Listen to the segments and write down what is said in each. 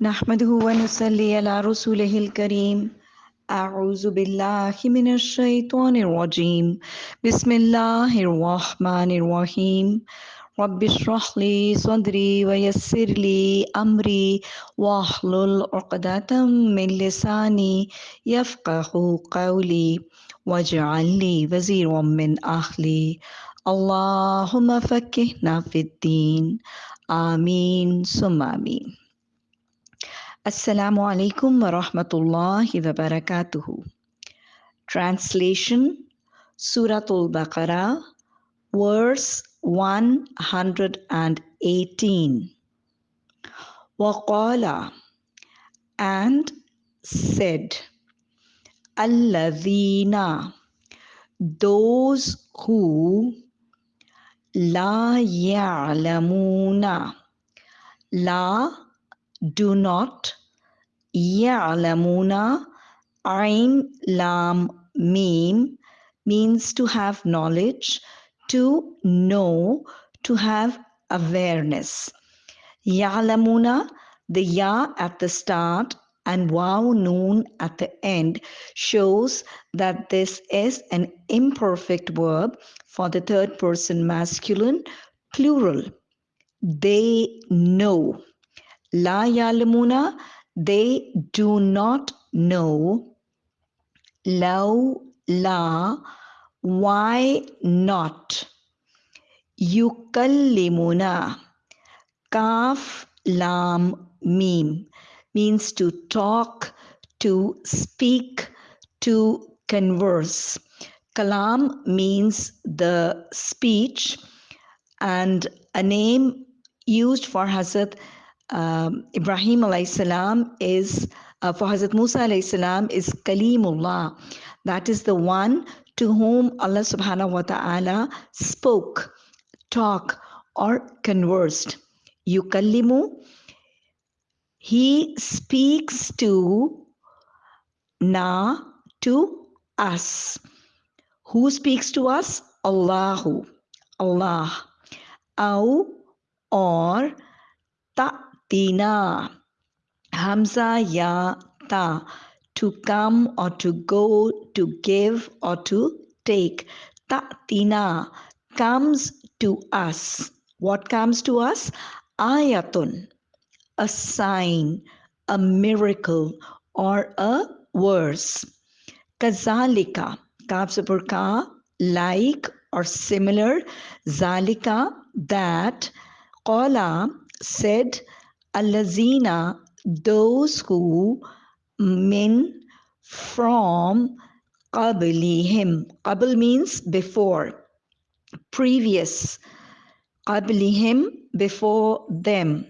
نحمده ونصلي على رسوله الكريم. أعوذ بالله من الشيطان الرجيم. بسم الله الرحمن الرحيم. رب اشرح لي صدري ويسر لي أمري واحلل عقدة من لساني يفقه قولي واجعل لي وزيرا من أهلي. اللهم فكهنا في الدين. آمين. ثم آمين. Assalamu alaikum wa rahmatullahi wa barakatuhu. Translation Suratul Baqarah, verse 118. Waqala and said, Alladhina, those who La ya'lamuna, La do not. Ya'lamuna. Ain lam mim means to have knowledge to know to have awareness. Ya'lamuna the ya at the start and waw noon at the end shows that this is an imperfect verb for the third person masculine plural. They know La yalamuna, they do not know. Law, la, why not? Yukallimuna, kaf, lam, mim, means to talk, to speak, to converse. Kalam means the speech, and a name used for Hazrat um, Ibrahim alayhi salam is uh, for Hazrat Musa alayhi salam is Kalimullah. That is the one to whom Allah subhanahu wa ta'ala spoke, talk, or conversed. Yukallimu, he speaks to na to us. Who speaks to us? Allahu, Allah. Au or ta Tina. Hamza ya ta. To come or to go, to give or to take. ta tina comes to us. What comes to us? Ayatun, a sign, a miracle, or a verse. Kazalika, kaf like or similar. Zalika, that. Qala, said Allazina, those who men from qablihim. Qabl means before, previous. Qablihim, before them.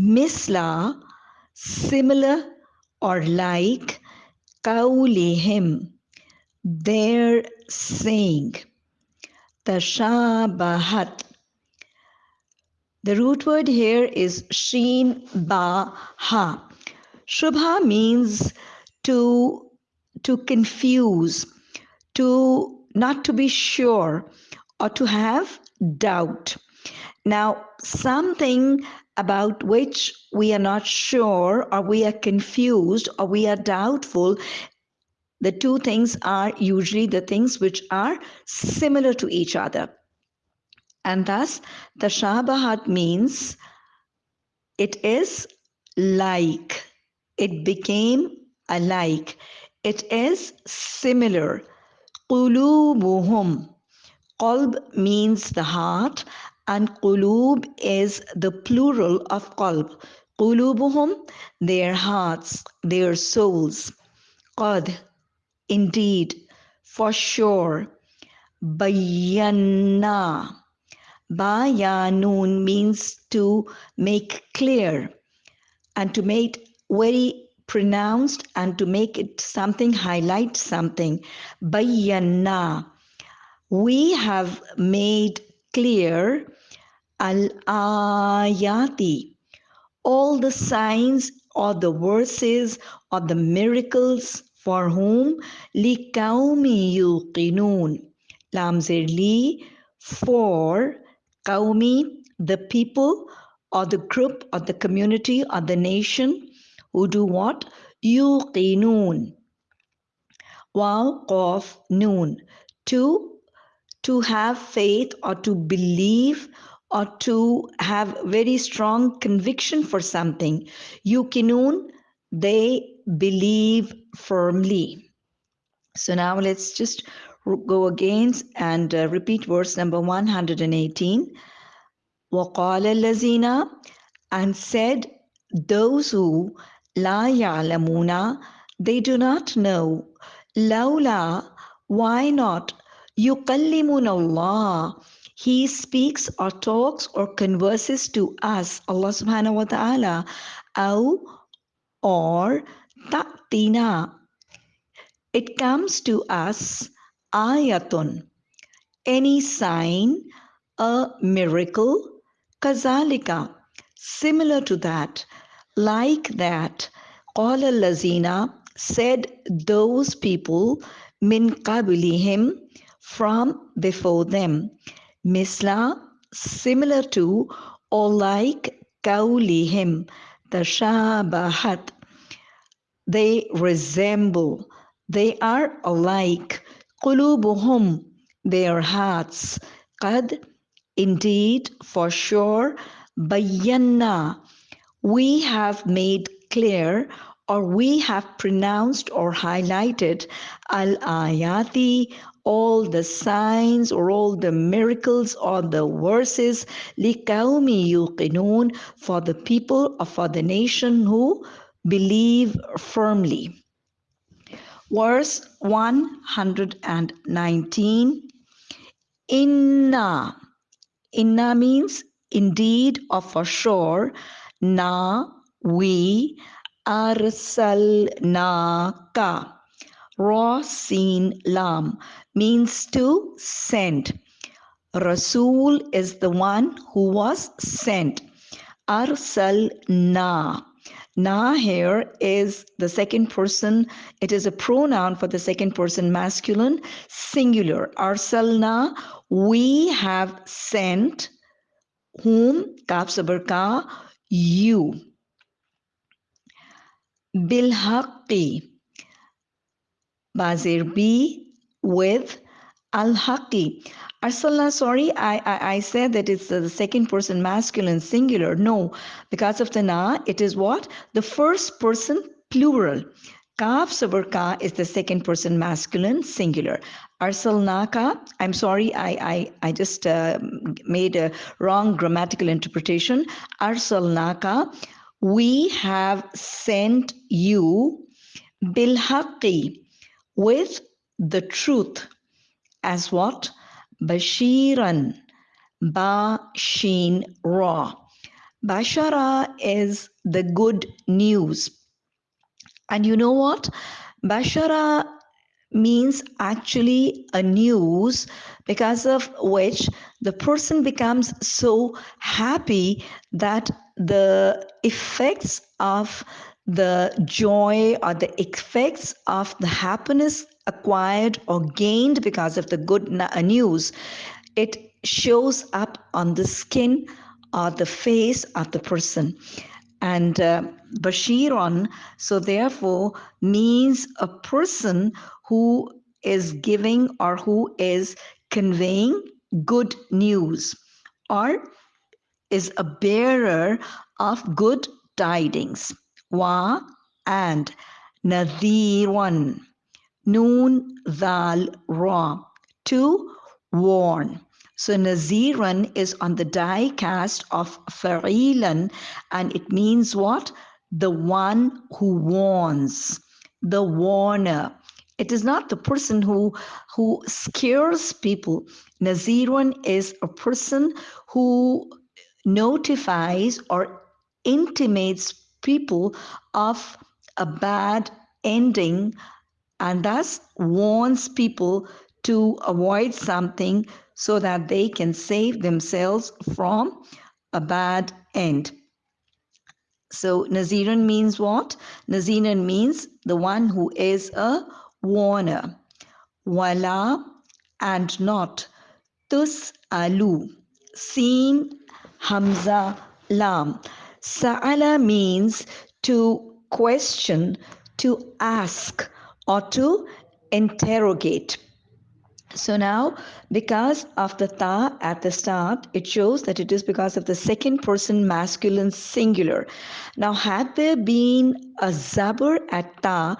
Misla, similar or like. Qawlihim, their saying. Tashabahat, the root word here is sheen ba ha. Shubha means to to confuse, to not to be sure, or to have doubt. Now, something about which we are not sure, or we are confused, or we are doubtful, the two things are usually the things which are similar to each other. And thus, tashabahat means it is like, it became alike, it is similar. Qulubuhum. Qalb means the heart, and qulub is the plural of qalb. Qulubuhum, their hearts, their souls. Qad, indeed, for sure. Bayanna Bayanun means to make clear and to make very pronounced and to make it something, highlight something. Bayanna. We have made clear al ayati, all the signs or the verses or the miracles for whom li likaumi yuqinun. Lam li for Qaumi, the people or the group or the community or the nation, who do what? Yuqinun. Wow, qaf, noon. To, to have faith or to believe or to have very strong conviction for something. Yuqinun, they believe firmly. So now let's just go again and uh, repeat verse number 118. وقال الذين and said those who لا يعلمون they do not know لولا why not يكلمون الله he speaks or talks or converses to us Allah subhanahu wa ta'ala أو or ta'tina it comes to us ayatun. Any sign a miracle kazalika. Similar to that like that qala lazina said those people min qablihim from before them. Misla similar to or like kaulihim tashabahat. They resemble they are alike qulubuhum their hearts. qad indeed for sure bayanna we have made clear or we have pronounced or highlighted al ayati all the signs or all the miracles or the verses liqaumi yuqinun for the people or for the nation who believe firmly verse 119 inna. Inna means indeed or for sure. Na we arsalnaka. Ra Sin Lam means to send. Rasul is the one who was sent. Arsal Na. Here is the second person. It is a pronoun for the second person masculine singular. Arsalna, we have sent whom? Kaf sabar you. Bilhaqi Bazir B with Al Haqi. Arsalna, sorry, I, I, I said that it's the second person masculine singular. No, because of the na, it is what? The first person plural. Kaf sabar ka is the second person masculine singular. Arsalnaka, I'm sorry, I, I, I just uh, made a wrong grammatical interpretation. Arsalnaka, we have sent you bilhaqi with the truth as what? Bashiran, Ba Shin Ra. Bashara is the good news. And you know what? Bashara means actually a news because of which the person becomes so happy that the effects of the joy or the effects of the happiness acquired or gained because of the good uh, news, it shows up on the skin or the face of the person. And uh, Bashiron, so therefore, means a person who is giving or who is conveying good news or is a bearer of good tidings wa and nadhirun noon dal ra. To warn. So naziran is on the die cast of fa'ilan and it means what? The one who warns. The warner. It is not the person who who scares people. Nazirun is a person who notifies or intimates people of a bad ending and thus warns people to avoid something so that they can save themselves from a bad end. So Naziran means what? Naziran means the one who is a warner. Wala and not. Tus alu. Seen Hamza Lam. Sa'ala means to question, to ask, or to interrogate. So now, because of the ta at the start, it shows that it is because of the second person masculine singular. Now, had there been a zabur at ta,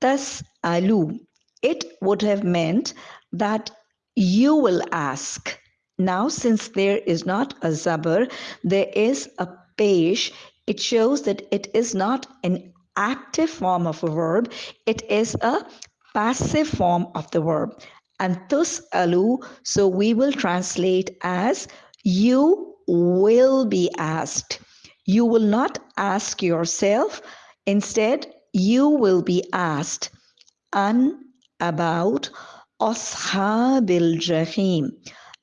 tas alu, it would have meant that you will ask. Now, since there is not a zabur, there is a pesh. It shows that it is not an active form of a verb, it is a passive form of the verb and thus alu, so we will translate as you will be asked. You will not ask yourself, instead, you will be asked. An about Ashabil Jahim.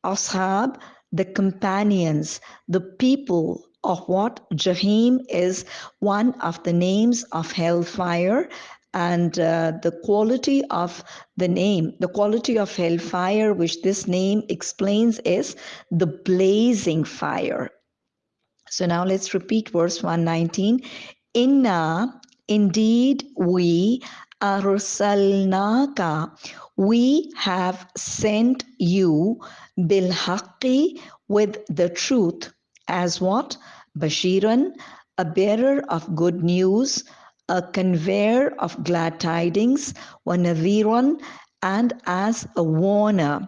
Ashab, the companions, the people of what Jahim is one of the names of hellfire and uh, the quality of the name, the quality of hellfire, which this name explains, is the blazing fire. So now let's repeat verse 119. Inna, indeed, we arsalnaka, we have sent you bilhaqi with the truth as what? Bashiran, a bearer of good news, a conveyor of glad tidings, wanadhiran, and as a warner.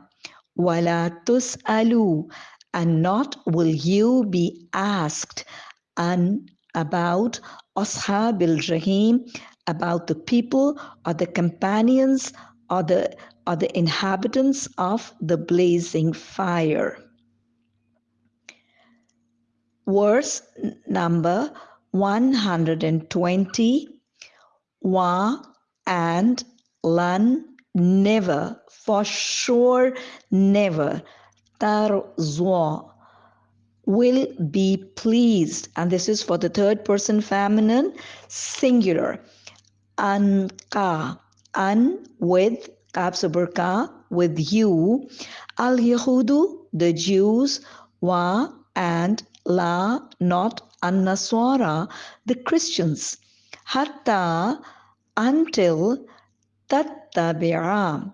Wala alu, and not will you be asked and about Ashabil Rahim, about the people or the companions or the or the inhabitants of the blazing fire verse number 120 wa and lan never for sure never. Tarzwa will be pleased. And this is for the third person feminine singular. Anka an with kapsaburka with you. Al yahudu the jews wa and la not an-Nasara, the Christians, hatta until tattabi'a.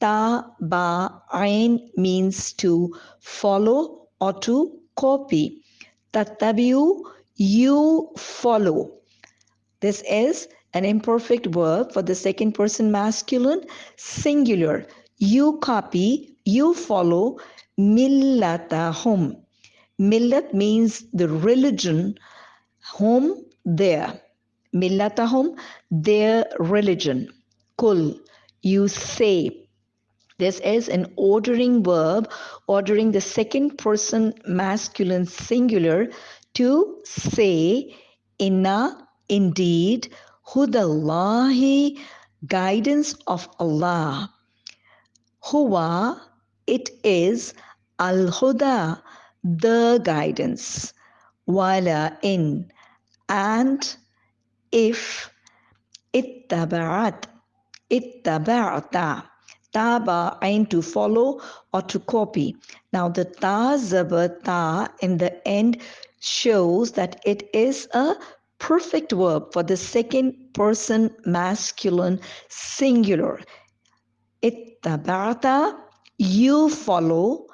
Taba'ain means to follow or to copy. Tattabi'u, you follow. This is an imperfect verb for the second person masculine singular. You copy, you follow millatahum. Millat means the religion, home, their. Millatahum, their religion. Kul, you say. This is an ordering verb, ordering the second person masculine singular to say, Inna, indeed, Hudallahi, guidance of Allah. Huwa, it is Al Huda, the guidance, wala in, and if ittaba'at, ittaba'ata, taba ain to follow or to copy. Now the ta ta in the end shows that it is a perfect verb for the second person masculine singular. Ittaba'ata, you follow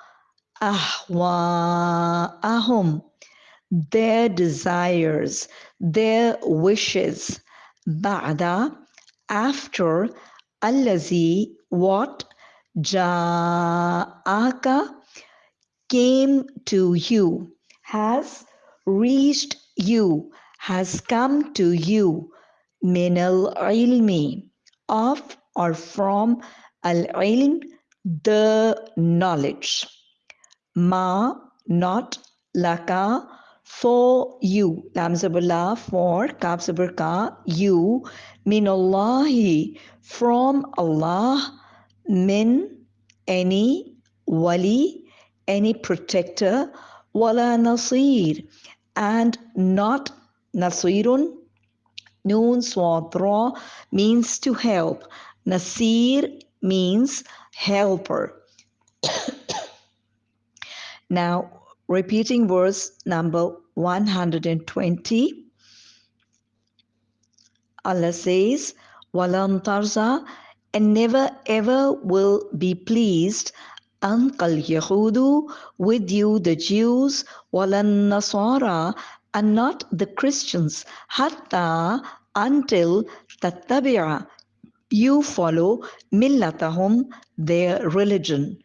ahwa'ahum, their desires, their wishes. Ba'da, after allazi, what ja'aka came to you, has reached you, has come to you, min al-ilmi, of or from al-ilm, the knowledge ma not laka for you. Lam for kaf ka you. Minallahi from Allah min any wali any protector wala nasir. And not nasirun noon swadra means to help. Nasir means helper now, repeating verse number 120. Allah says, Walan tarza, and never ever will be pleased ankal Yahudu with you the Jews, walan Nasara, and not the Christians, hatta until tattabi'a you follow millatahum their religion.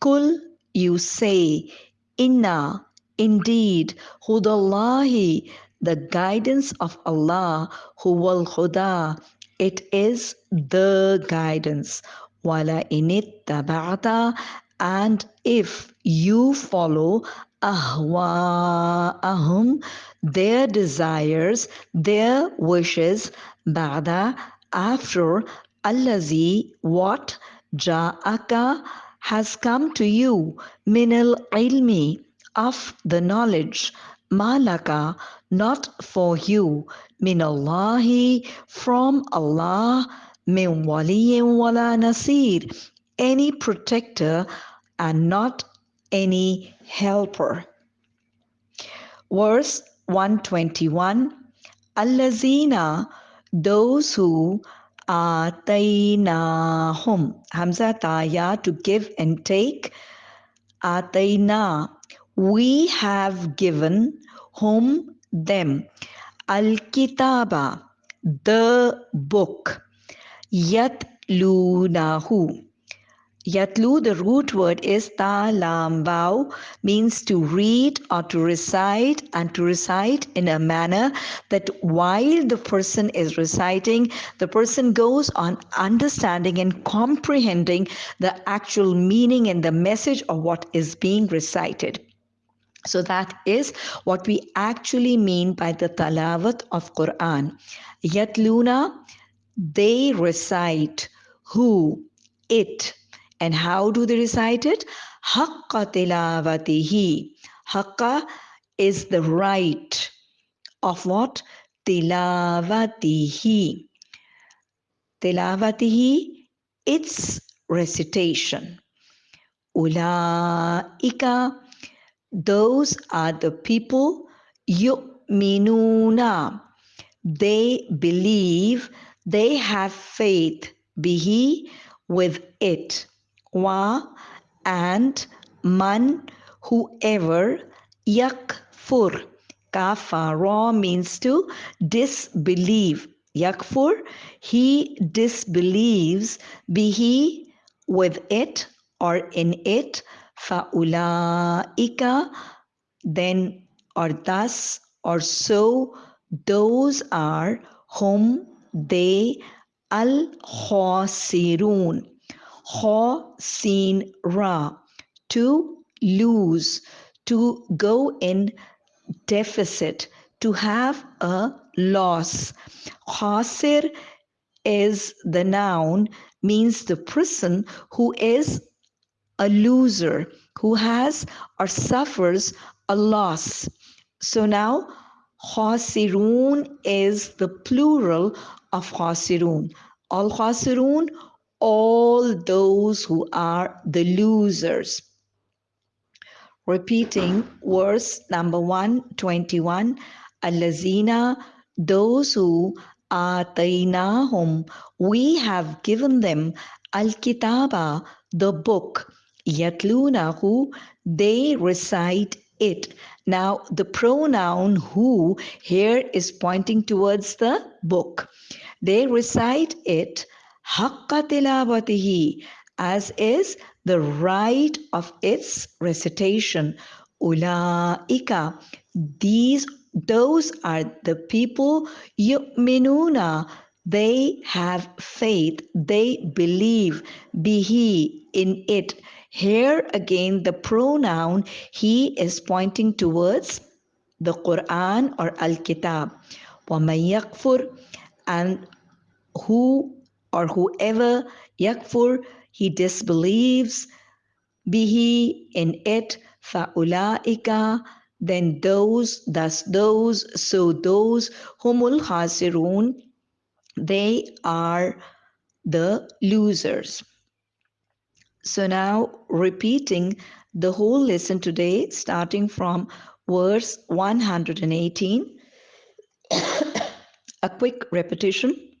Kul you say, inna indeed hudallahi the guidance of Allah huwal huda it is the guidance. Wala init and if you follow ahwa'ahum, their desires, their wishes, ba'da, after allazi, what ja'aka has come to you, minal ilmi, of the knowledge, malaka, not for you, minallahi, from Allah, min waliyin wala nasir, any protector and not any helper. Verse 121 Allazina, those who atainahum. Hamza taya to give and take. Ataina, we have given whom them. Al kitaba, the book. Yat lunahu Yatlu, the root word is talambau, means to read or to recite and to recite in a manner that while the person is reciting, the person goes on understanding and comprehending the actual meaning and the message of what is being recited. So that is what we actually mean by the talawat of Quran. Yatluna, they recite who, it, and how do they recite it? Haqqa tilavatihi. Haqqa is the right of what? Tilawatihi. Tilawatihi, its recitation. Ulaika, those are the people yu'minuna. They believe, they have faith, bihi, with it wa and man whoever yakfur kafara means to disbelieve. Yakfur he disbelieves be he with it or in it. Faulaika then or thus or so those are whom they al khasirun Ho sin ra, to lose, to go in deficit, to have a loss. Khasir is the noun, means the person who is a loser, who has or suffers a loss. So now, khasirun is the plural of khasirun. Al khasirun all those who are the losers. Repeating verse number 121 Alazina, those who atainahum, we have given them al kitaba, the book, yatlunahu, they recite it. Now, the pronoun who here is pointing towards the book. They recite it haqqa as is the right of its recitation. Ulaika, these those are the people yu'minuna. They have faith. They believe bihi in it. Here again the pronoun he is pointing towards the quran or al-kitab. Wa yakfur and who or whoever yakfur, he disbelieves, bihi in it, fa'ulaika, then those, thus those, so those, humul khasirun, they are the losers. So now repeating the whole lesson today, starting from verse 118. A quick repetition.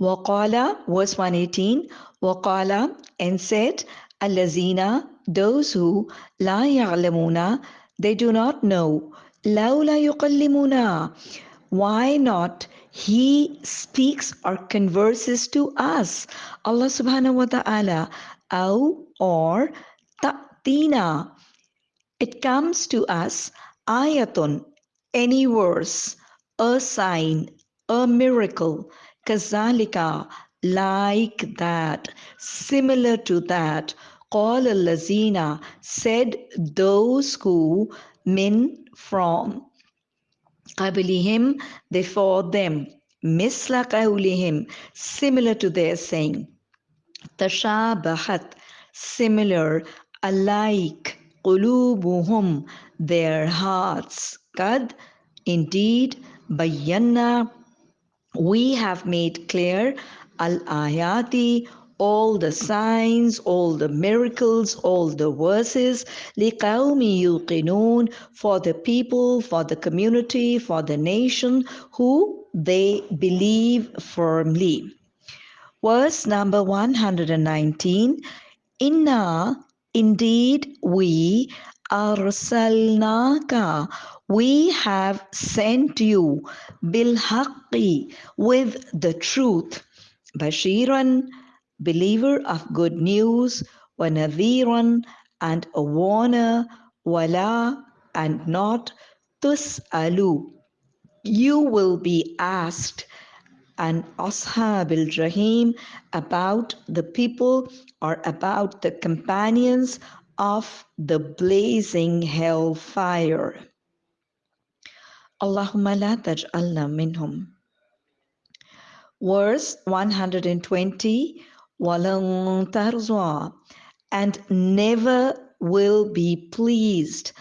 Waqala, verse 118, Waqala, and said, Allazina, those who, la ya'lamuna, they do not know, laula yuqallimuna, why not he speaks or converses to us allah subhanahu wa ta'ala aw or ta'tina it comes to us ayatun any verse a sign a miracle Kazalika, like that, similar to that. Qala lazina, said those who min from. Qablihim, before them. Misla qawlihim, similar to their saying. Tashabahat, similar, alike, qulubuhum, their hearts. Kad, indeed, bayanna we have made clear al-ayati all the signs, all the miracles, all the verses, لِقَوْمِ يُوقِنُونَ for the people, for the community, for the nation who they believe firmly. Verse number 119 Inna, indeed we, arsalnaka we have sent you bilhaqi with the truth. bashiran believer of good news wa and a warner wala and not tus'alu you will be asked and ashab al-jahim about the people or about the companions of the blazing hell fire. Allahumma la taj'alna minhum. Verse 120 walan and never will be pleased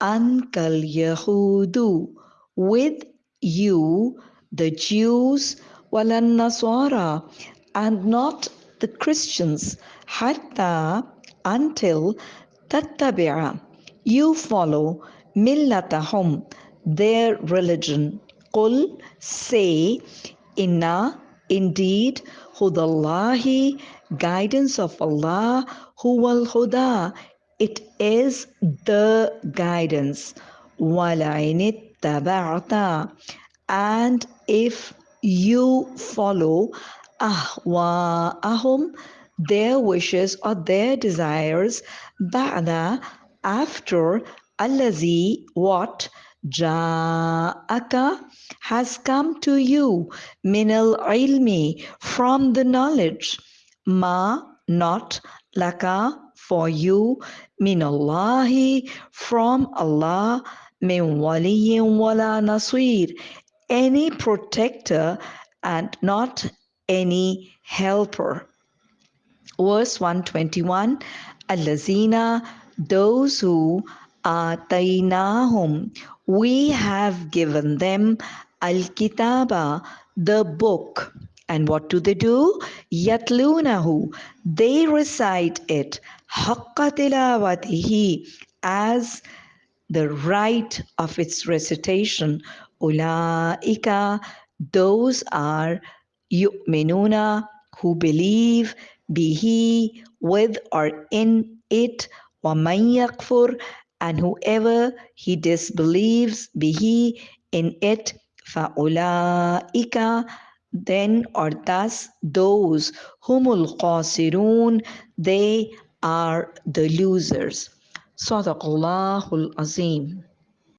ankal yahudu with you the jews walan nasara and not the christians hatta until tattabi'a you follow millatahum their religion qul say inna indeed Hudallahi, guidance of Allah, Huwal Huda, it is the guidance. Walainit taba'ata. And if you follow ahwa'ahum, their wishes or their desires, ba'da, after allazi, what, ja'aka, has come to you minal ilmi from the knowledge. Ma not laka for you minallahi from Allah min waliyin wala nasir any protector and not any helper verse 121 allazina those who atainahum we have given them Al-Kitaba, the book. And what do they do? Yatlunahu. They recite it. Haqqa tilawatihi. As the right of its recitation. Ulaika. Those are yu'minuna who believe bihi with or in it. وَمَن يَكْفُرْ and whoever he disbelieves bihi in it فَأُولَٰئِكَ then or thus those humul qasirun they are the losers. Sadaqallahul Azim.